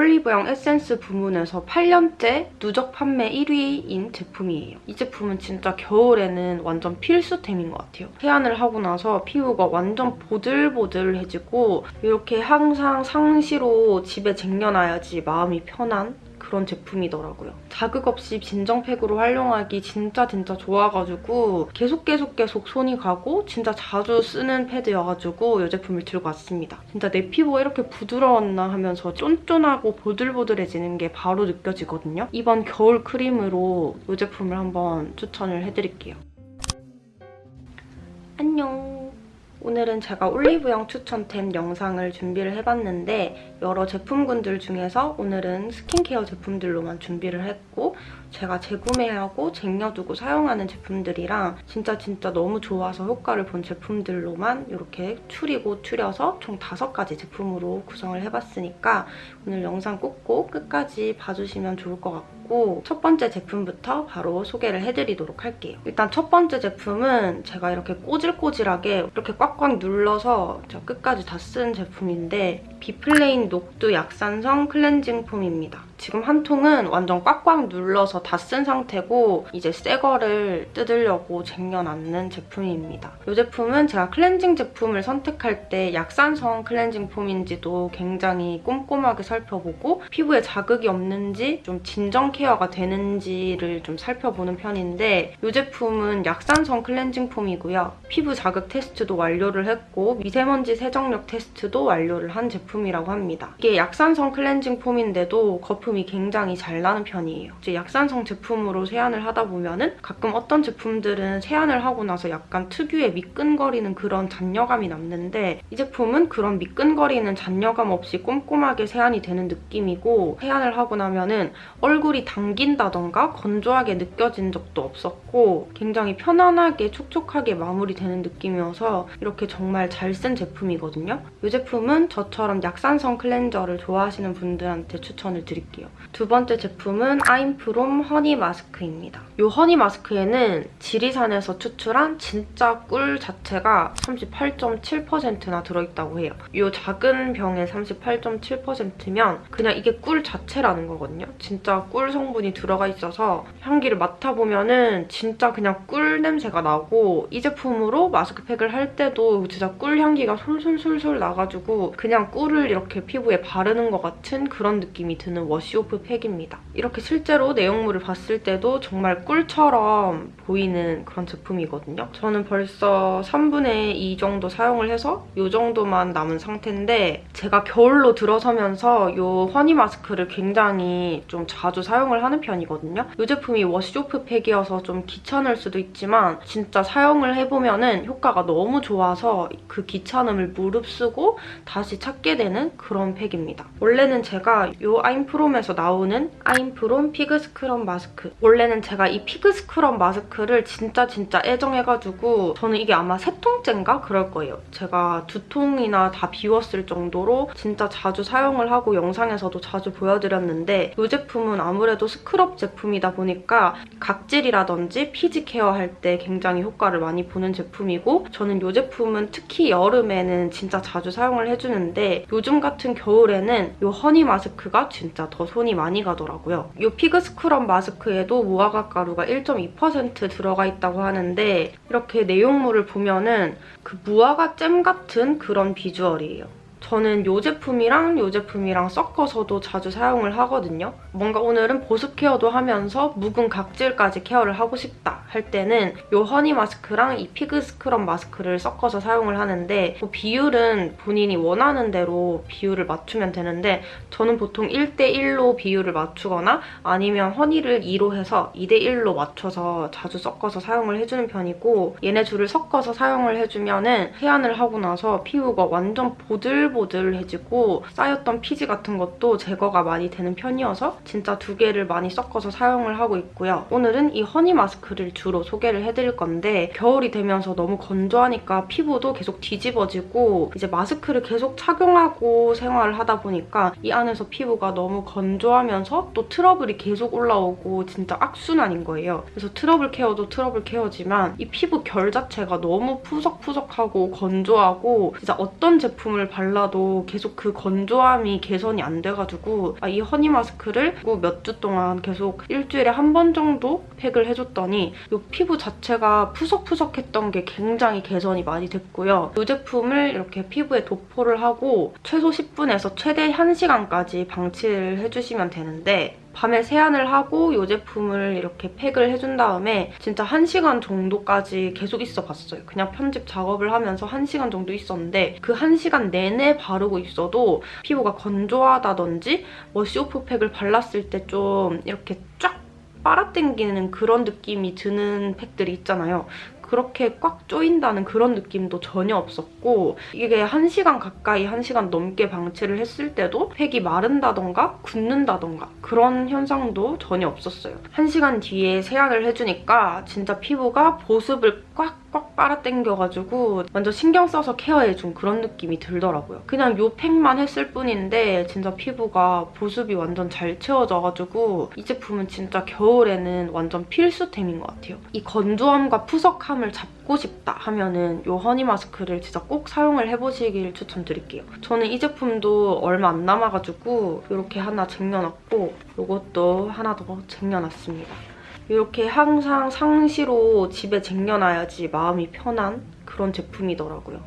올리브영 에센스 부문에서 8년째 누적 판매 1위인 제품이에요. 이 제품은 진짜 겨울에는 완전 필수템인 것 같아요. 세안을 하고 나서 피부가 완전 보들보들해지고 이렇게 항상 상시로 집에 쟁여놔야지 마음이 편한 그런 제품이더라고요. 자극 없이 진정팩으로 활용하기 진짜 진짜 좋아가지고 계속 계속 계속 손이 가고 진짜 자주 쓰는 패드여가지고 이 제품을 들고 왔습니다. 진짜 내 피부가 이렇게 부드러웠나 하면서 쫀쫀하고 보들보들해지는 게 바로 느껴지거든요. 이번 겨울 크림으로 이 제품을 한번 추천을 해드릴게요. 오늘은 제가 올리브영 추천템 영상을 준비를 해봤는데 여러 제품군들 중에서 오늘은 스킨케어 제품들로만 준비를 했고 제가 재구매하고 쟁여두고 사용하는 제품들이랑 진짜 진짜 너무 좋아서 효과를 본 제품들로만 이렇게 추리고 추려서 총 5가지 제품으로 구성을 해봤으니까 오늘 영상 꼭꼭 끝까지 봐주시면 좋을 것 같고 첫 번째 제품부터 바로 소개를 해드리도록 할게요. 일단 첫 번째 제품은 제가 이렇게 꼬질꼬질하게 이렇게 꽉꽉 눌러서 제가 끝까지 다 쓴 제품인데 비플레인 녹두 약산성 클렌징 폼입니다. 지금 한 통은 완전 꽉꽉 눌러서 다 쓴 상태고 이제 새 거를 뜯으려고 쟁여놨는 제품입니다. 이 제품은 제가 클렌징 제품을 선택할 때 약산성 클렌징 폼인지도 굉장히 꼼꼼하게 살펴보고 피부에 자극이 없는지 좀 진정 케어가 되는지를 좀 살펴보는 편인데 이 제품은 약산성 클렌징 폼이고요. 피부 자극 테스트도 완료를 했고 미세먼지 세정력 테스트도 완료를 한 제품이라고 합니다. 이게 약산성 클렌징 폼인데도 거품이 굉장히 잘 나는 편이에요. 이제 약산성 제품으로 세안을 하다 보면은 가끔 어떤 제품들은 세안을 하고 나서 약간 특유의 미끈거리는 그런 잔여감이 남는데 이 제품은 그런 미끈거리는 잔여감 없이 꼼꼼하게 세안이 되는 느낌이고 세안을 하고 나면 은 얼굴이 당긴다던가 건조하게 느껴진 적도 없었고 굉장히 편안하게 촉촉하게 마무리되는 느낌이어서 이렇게 정말 잘 쓴 제품이거든요. 이 제품은 저처럼 약산성 클렌저를 좋아하시는 분들한테 추천을 드릴게요. 두 번째 제품은 아임프롬 허니 마스크입니다. 이 허니 마스크에는 지리산에서 추출한 진짜 꿀 자체가 38.7%나 들어있다고 해요. 이 작은 병에 38.7%면 그냥 이게 꿀 자체라는 거거든요. 진짜 꿀 성분이 들어가 있어서 향기를 맡아보면 은 진짜 그냥 꿀 냄새가 나고 이 제품으로 마스크팩을 할 때도 진짜 꿀 향기가 솔솔솔솔 나가지고 그냥 꿀을 이렇게 피부에 바르는 것 같은 그런 느낌이 드는 wash off 팩입니다. 이렇게 실제로 내용물을 봤을 때도 정말 꿀처럼 보이는 그런 제품이거든요. 저는 벌써 3분의 2 정도 사용을 해서 이 정도만 남은 상태인데 제가 겨울로 들어서면서 이 honey 마스크를 굉장히 좀 자주 사용을 하는 편이거든요. 이 제품이 wash off 팩이어서 좀 귀찮을 수도 있지만 진짜 사용을 해보면은 효과가 너무 좋아서 그 귀찮음을 무릅쓰고 다시 찾게 되는 그런 팩입니다. 원래는 제가 이 아임프롬에서 나오는 아임프롬 fig 스크럽 마스크 원래는 제가 이 fig 스크럽 마스크를 진짜 진짜 애정해가지고 저는 이게 아마 세 통째인가 그럴 거예요. 제가 두 통이나 다 비웠을 정도로 진짜 자주 사용을 하고 영상에서도 자주 보여드렸는데 이 제품은 아무래도 스크럽 제품이다 보니까 각질이라든지 피지 케어할 때 굉장히 효과를 많이 보는 제품이고 저는 이 제품은 특히 여름에는 진짜 자주 사용을 해주는데 요즘 같은 겨울에는 이 honey 마스크가 진짜 더 손이 많이 가더라고요. 이 fig 스크럽 마스크에도 무화과 가루가 1.2% 들어가 있다고 하는데 이렇게 내용물을 보면은 그 무화과 잼 같은 그런 비주얼이에요. 저는 이 제품이랑 이 제품이랑 섞어서도 자주 사용을 하거든요. 뭔가 오늘은 보습 케어도 하면서 묵은 각질까지 케어를 하고 싶다 할 때는 이 honey 마스크랑 이 fig 스크럽 마스크를 섞어서 사용을 하는데 뭐 비율은 본인이 원하는 대로 비율을 맞추면 되는데 저는 보통 1대1로 비율을 맞추거나 아니면 honey를 2로 해서 2대1로 맞춰서 자주 섞어서 사용을 해주는 편이고 얘네 둘을 섞어서 사용을 해주면은 세안을 하고 나서 피부가 완전 보들보들 보들보들 해지고 쌓였던 피지 같은 것도 제거가 많이 되는 편이어서 진짜 두 개를 많이 섞어서 사용을 하고 있고요. 오늘은 이 honey 마스크를 주로 소개를 해드릴 건데 겨울이 되면서 너무 건조하니까 피부도 계속 뒤집어지고 이제 마스크를 계속 착용하고 생활을 하다 보니까 이 안에서 피부가 너무 건조하면서 또 트러블이 계속 올라오고 진짜 악순환인 거예요. 그래서 트러블 케어도 트러블 케어지만 이 피부 결 자체가 너무 푸석푸석하고 건조하고 진짜 어떤 제품을 발라도 있다가도 계속 그 건조함이 개선이 안 돼가지고 아, 이 honey 마스크를 몇 주 동안 계속 일주일에 한 번 정도 팩을 해줬더니 이 피부 자체가 푸석푸석했던 게 굉장히 개선이 많이 됐고요. 이 제품을 이렇게 피부에 도포를 하고 최소 10분에서 최대 1시간까지 방치를 해주시면 되는데 밤에 세안을 하고 이 제품을 이렇게 팩을 해준 다음에 진짜 1시간 정도까지 계속 있어봤어요. 그냥 편집 작업을 하면서 1시간 정도 있었는데 그 1시간 내내 바르고 있어도 피부가 건조하다든지 워시오프 팩을 발랐을 때 좀 이렇게 쫙 빨아당기는 그런 느낌이 드는 팩들이 있잖아요. 그렇게 꽉 조인다는 그런 느낌도 전혀 없었고 이게 1시간 가까이 1시간 넘게 방치를 했을 때도 팩이 마른다던가 굳는다던가 그런 현상도 전혀 없었어요. 1시간 뒤에 세안을 해주니까 진짜 피부가 보습을 꽉꽉 빨아당겨가지고 완전 신경 써서 케어해준 그런 느낌이 들더라고요. 그냥 요 팩만 했을 뿐인데 진짜 피부가 보습이 완전 잘 채워져가지고 이 제품은 진짜 겨울에는 완전 필수템인 것 같아요. 이 건조함과 푸석함 을 잡고 싶다 하면은 이 허니 마스크를 진짜 꼭 사용을 해보시길 추천드릴게요. 저는 이 제품도 얼마 안 남아가지고 이렇게 하나 쟁여놨고 이것도 하나 더 쟁여놨습니다. 이렇게 항상 상시로 집에 쟁여놔야지 마음이 편한 그런 제품이더라고요.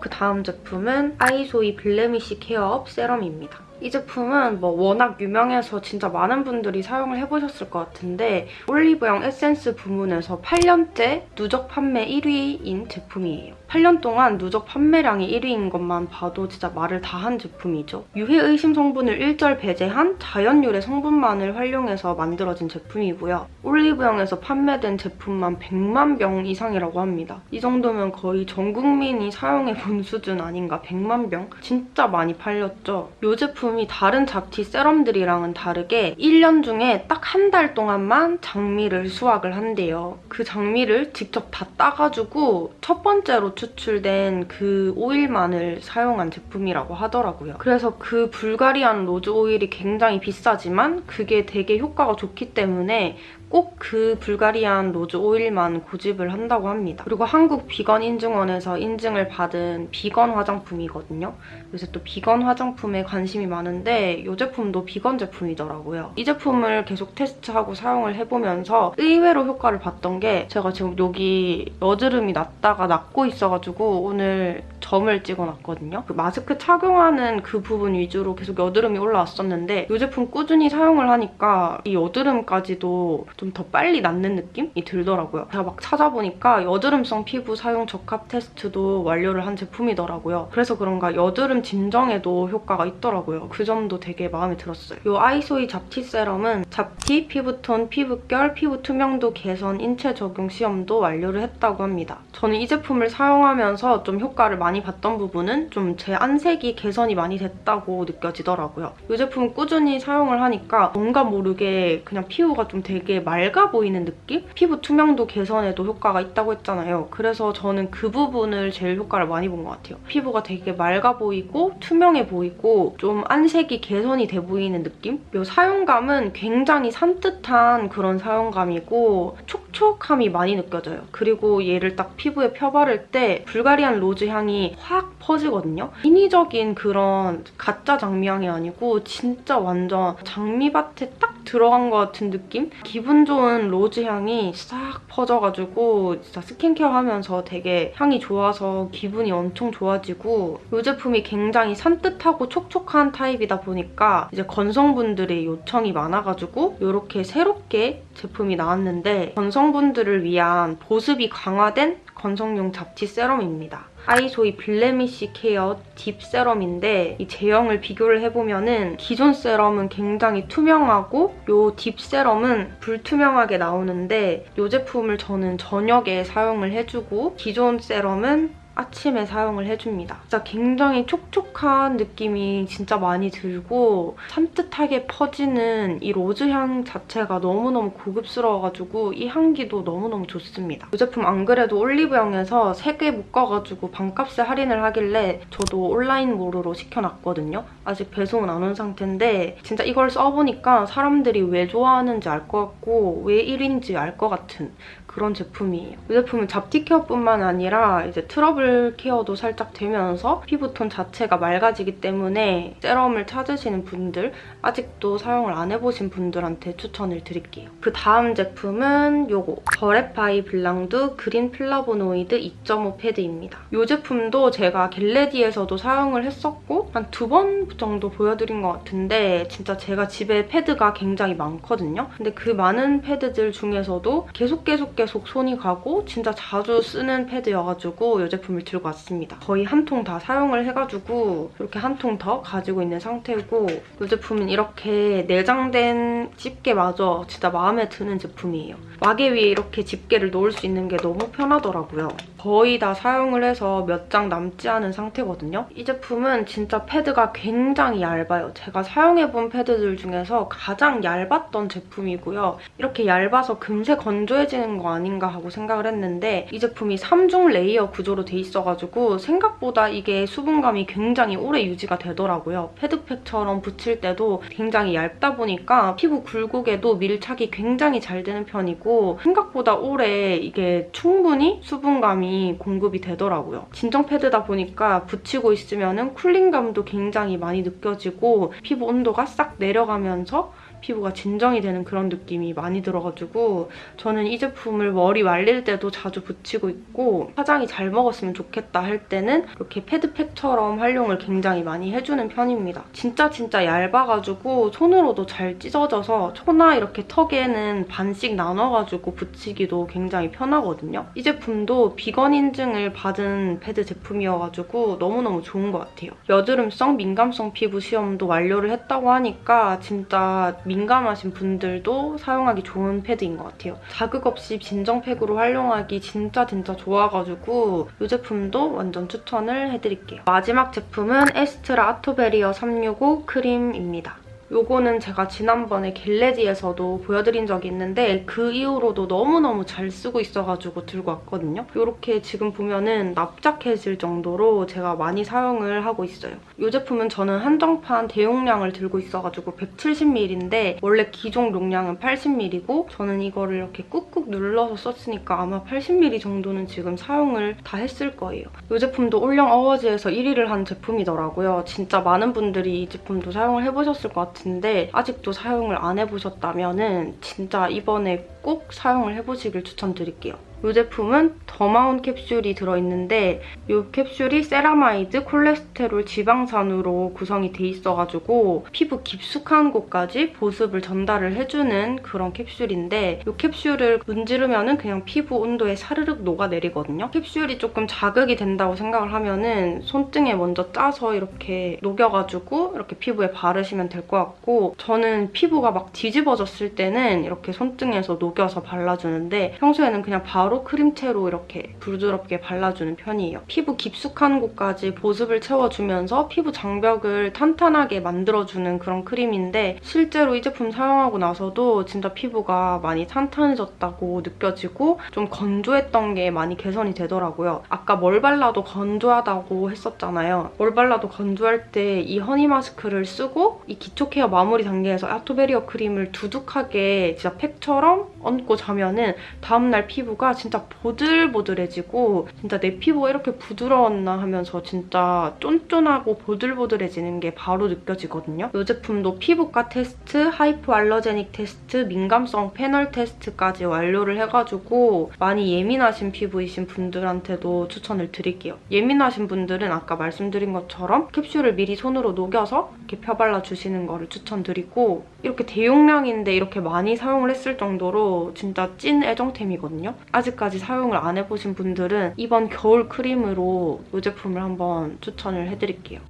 그 다음 제품은 아이소이 blemish care up 세럼입니다. 이 제품은 뭐 워낙 유명해서 진짜 많은 분들이 사용을 해보셨을 것 같은데 올리브영 에센스 부문에서 8년째 누적 판매 1위인 제품이에요. 8년 동안 누적 판매량이 1위인 것만 봐도 진짜 말을 다 한 제품이죠. 유해 의심 성분을 일절 배제한 자연 유래 성분만을 활용해서 만들어진 제품이고요. 올리브영에서 판매된 제품만 100만 병 이상이라고 합니다. 이 정도면 거의 전 국민이 사용해본 수준 아닌가 100만 병? 진짜 많이 팔렸죠. 이 제품이 다른 잡티 세럼들이랑은 다르게 1년 중에 딱 한 달 동안만 장미를 수확을 한대요. 그 장미를 직접 다 따가지고 첫 번째로 추출된 그 오일만을 사용한 제품이라고 하더라고요. 그래서 그 Bulgarian rose 오일이 굉장히 비싸지만 그게 되게 효과가 좋기 때문에 꼭 그 Bulgarian rose 오일만 고집을 한다고 합니다. 그리고 한국 비건 인증원에서 인증을 받은 비건 화장품이거든요. 그래서 또 비건 화장품에 관심이 많은데 이 제품도 비건 제품이더라고요. 이 제품을 계속 테스트하고 사용을 해보면서 의외로 효과를 봤던 게 제가 지금 여기 여드름이 났다가 낫고 있어가지고 오늘 점을 찍어놨거든요. 그 마스크 착용하는 그 부분 위주로 계속 여드름이 올라왔었는데 이 제품 꾸준히 사용을 하니까 이 여드름까지도 좀 더 빨리 낫는 느낌이 들더라고요. 제가 막 찾아보니까 여드름성 피부 사용 적합 테스트도 완료를 한 제품이더라고요. 그래서 그런가 여드름 진정에도 효과가 있더라고요. 그 점도 되게 마음에 들었어요. 이 아이소이 잡티 세럼은 잡티, 피부톤, 피부결, 피부 투명도 개선, 인체 적용 시험도 완료를 했다고 합니다. 저는 이 제품을 사용하면서 좀 효과를 많이 봤던 부분은 좀 제 안색이 개선이 많이 됐다고 느껴지더라고요. 이 제품 꾸준히 사용을 하니까 뭔가 모르게 그냥 피부가 좀 되게 맑아 보이는 느낌? 피부 투명도 개선에도 효과가 있다고 했잖아요. 그래서 저는 그 부분을 제일 효과를 많이 본 것 같아요. 피부가 되게 맑아 보이고 투명해 보이고 좀 안색이 개선이 돼 보이는 느낌? 이 사용감은 굉장히 산뜻한 그런 사용감이고 촉 촉함이 많이 느껴져요. 그리고 얘를 딱 피부에 펴바를 때 Bulgarian rose 향이 확 퍼지거든요. 인위적인 그런 가짜 장미향이 아니고 진짜 완전 장미밭에 딱 들어간 것 같은 느낌? 기분 좋은 rose 향이 싹 퍼져가지고 진짜 스킨케어 하면서 되게 향이 좋아서 기분이 엄청 좋아지고 이 제품이 굉장히 산뜻하고 촉촉한 타입이다 보니까 이제 건성분들의 요청이 많아가지고 이렇게 새롭게 제품이 나왔는데 건성분들을 위한 보습이 강화된 건성용 잡티 세럼입니다. 아이소이 Blemish Care Deep Serum인데 이 제형을 비교를 해보면 은 기존 세럼은 굉장히 투명하고 이 Deep Serum은 불투명하게 나오는데 이 제품을 저는 저녁에 사용을 해주고 기존 세럼은 아침에 사용을 해줍니다. 진짜 굉장히 촉촉한 느낌이 진짜 많이 들고 산뜻하게 퍼지는 이 rose향 자체가 너무너무 고급스러워가지고 이 향기도 너무너무 좋습니다. 이 제품 안 그래도 올리브영에서 3개 묶어가지고 반값에 할인을 하길래 저도 온라인몰으로 시켜놨거든요. 아직 배송은 안 온 상태인데 진짜 이걸 써보니까 사람들이 왜 좋아하는지 알 것 같고 왜 1위인지 알 것 같은 그런 제품이에요. 이 제품은 잡티 케어뿐만 아니라 이제 트러블 케어도 살짝 되면서 피부톤 자체가 맑아지기 때문에 세럼을 찾으시는 분들, 아직도 사용을 안 해보신 분들한테 추천을 드릴게요. 그 다음 제품은 요거 버레파이 블랑드 그린 플라보노이드 2.5 패드입니다. 이 제품도 제가 get ready에서도 사용을 했었고 한 두 번 정도 보여드린 것 같은데 진짜 제가 집에 패드가 굉장히 많거든요. 근데 그 많은 패드들 중에서도 계속 계속 계속 손이 가고 진짜 자주 쓰는 패드여가지고 이 제품 을 들고 왔습니다. 거의 한 통 다 사용을 해가지고 이렇게 한 통 더 가지고 있는 상태고 이 제품은 이렇게 내장된 집게마저 진짜 마음에 드는 제품이에요. 와개 위에 이렇게 집게를 놓을 수 있는 게 너무 편하더라고요. 거의 다 사용을 해서 몇 장 남지 않은 상태거든요. 이 제품은 진짜 패드가 굉장히 얇아요. 제가 사용해본 패드들 중에서 가장 얇았던 제품이고요. 이렇게 얇아서 금세 건조해지는 거 아닌가 하고 생각을 했는데 이 제품이 3중 layer 구조로 돼 있어가지고 생각보다 이게 수분감이 굉장히 오래 유지가 되더라고요. 패드팩처럼 붙일 때도 굉장히 얇다 보니까 피부 굴곡에도 밀착이 굉장히 잘 되는 편이고 생각보다 오래 이게 충분히 수분감이 공급이 되더라고요. 진정 패드다 보니까 붙이고 있으면 쿨링감도 굉장히 많이 느껴지고 피부 온도가 싹 내려가면서 피부가 진정이 되는 그런 느낌이 많이 들어가지고 저는 이 제품을 머리 말릴 때도 자주 붙이고 있고 화장이 잘 먹었으면 좋겠다 할 때는 이렇게 패드팩처럼 활용을 굉장히 많이 해주는 편입니다. 진짜 진짜 얇아가지고 손으로도 잘 찢어져서 초나 이렇게 턱에는 반씩 나눠가지고 붙이기도 굉장히 편하거든요. 이 제품도 비건 인증을 받은 패드 제품이어가지고 너무너무 좋은 것 같아요. 여드름성 민감성 피부 시험도 완료를 했다고 하니까 진짜 민감하신 분들도 사용하기 좋은 패드인 것 같아요. 자극 없이 진정 팩으로 활용하기 진짜 진짜 좋아가지고 이 제품도 완전 추천을 해드릴게요. 마지막 제품은 에스트라 아토베리어 365 크림입니다. 요거는 제가 지난번에 겟레디에서도 보여드린 적이 있는데 그 이후로도 너무너무 잘 쓰고 있어가지고 들고 왔거든요. 이렇게 지금 보면은 납작해질 정도로 제가 많이 사용을 하고 있어요. 이 제품은 저는 한정판 대용량을 들고 있어가지고 170ml인데 원래 기존 용량은 80ml고 저는 이거를 이렇게 꾹꾹 눌러서 썼으니까 아마 80ml 정도는 지금 사용을 다 했을 거예요. 이 제품도 올영 awards에서 1위를 한 제품이더라고요. 진짜 많은 분들이 이 제품도 사용을 해보셨을 것 같 은데 아직도 사용을 안 해보셨다면 은 진짜 이번에 꼭 사용을 해보시길 추천드릴게요. 이 제품은 더마온 캡슐이 들어있는데 이 캡슐이 세라마이드, 콜레스테롤, 지방산으로 구성이 돼 있어가지고 피부 깊숙한 곳까지 보습을 전달을 해주는 그런 캡슐인데 이 캡슐을 문지르면 그냥 피부 온도에 사르륵 녹아내리거든요. 캡슐이 조금 자극이 된다고 생각을 하면 은 손등에 먼저 짜서 이렇게 녹여가지고 이렇게 피부에 바르시면 될 것 같고 저는 피부가 막 뒤집어졌을 때는 이렇게 손등에서 녹여서 발라주는데 평소에는 그냥 바로 바로 크림체로 이렇게 부드럽게 발라주는 편이에요. 피부 깊숙한 곳까지 보습을 채워주면서 피부 장벽을 탄탄하게 만들어주는 그런 크림인데 실제로 이 제품 사용하고 나서도 진짜 피부가 많이 탄탄해졌다고 느껴지고 좀 건조했던 게 많이 개선이 되더라고요. 아까 뭘 발라도 건조하다고 했었잖아요. 뭘 발라도 건조할 때 이 허니 마스크를 쓰고 이 기초 케어 마무리 단계에서 아토베리어 크림을 두둑하게 진짜 팩처럼 얹고 자면은 다음날 피부가 진짜 보들보들해지고 진짜 내 피부가 이렇게 부드러웠나 하면서 진짜 쫀쫀하고 보들보들해지는 게 바로 느껴지거든요. 이 제품도 피부과 테스트, hypoallergenic 테스트, 민감성 패널 테스트까지 완료를 해가지고 많이 예민하신 피부이신 분들한테도 추천을 드릴게요. 예민하신 분들은 아까 말씀드린 것처럼 캡슐을 미리 손으로 녹여서 이렇게 펴발라주시는 거를 추천드리고 이렇게 대용량인데 이렇게 많이 사용을 했을 정도로 진짜 찐 애정템이거든요. 아직 아직까지 사용을 안 해보신 분들은 이번 겨울 크림으로 이 제품을 한번 추천을 해드릴게요.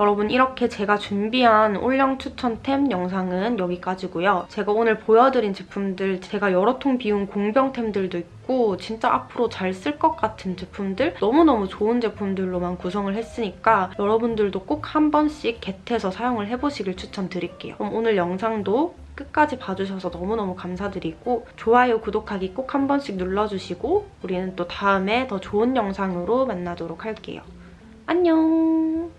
여러분 이렇게 제가 준비한 올영 추천템 영상은 여기까지고요. 제가 오늘 보여드린 제품들 제가 여러 통 비운 공병템들도 있고 진짜 앞으로 잘 쓸 것 같은 제품들 너무너무 좋은 제품들로만 구성을 했으니까 여러분들도 꼭 한 번씩 겟해서 사용을 해보시길 추천드릴게요. 그럼 오늘 영상도 끝까지 봐주셔서 너무너무 감사드리고 좋아요, 구독하기 꼭 한 번씩 눌러주시고 우리는 또 다음에 더 좋은 영상으로 만나도록 할게요. 안녕!